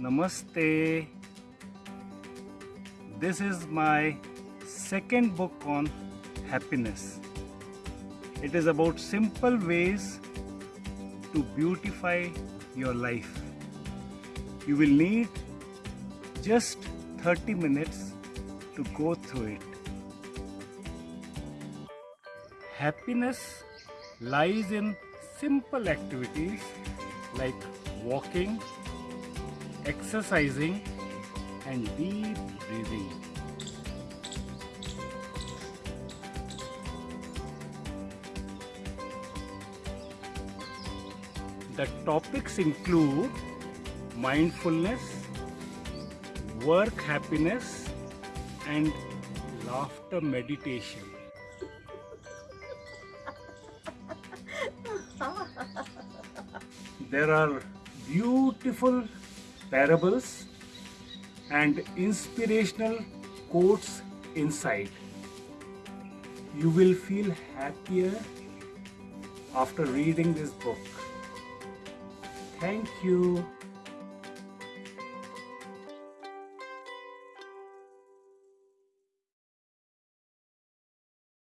Namaste. This is my second book on happiness. It is about simple ways to beautify your life. You will need just 30 minutes to go through it. Happiness lies in simple activities like walking, exercising and deep breathing. The topics include mindfulness, work happiness and laughter meditation. There are beautiful parables and inspirational quotes inside. You will feel happier after reading this book. Thank you.